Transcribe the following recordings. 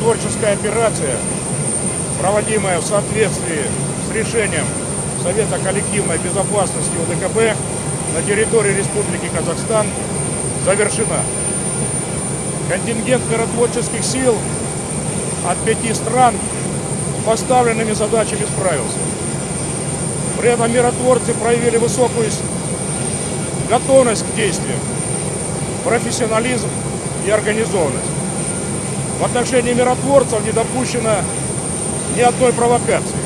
антитеррористическая операция, проводимая в соответствии с решением Совета коллективной безопасности УДКБ на территории Республики Казахстан, завершена. Контингент миротворческих сил от пяти стран поставленными задачами справился. При этом миротворцы проявили высокую готовность к действиям, профессионализм и организованность. В отношении миротворцев не допущено ни одной провокации.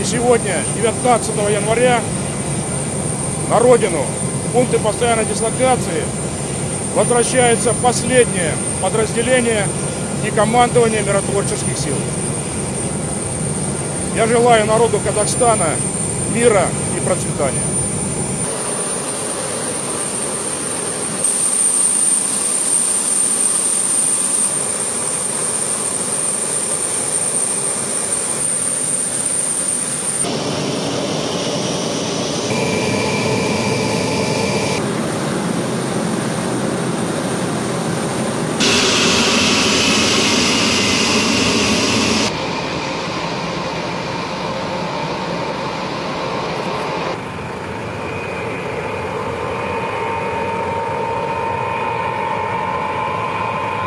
И сегодня, 19 января, на родину, пункты постоянной дислокации, возвращается последнее подразделение и командование миротворческих сил. Я желаю народу Казахстана мира и процветания.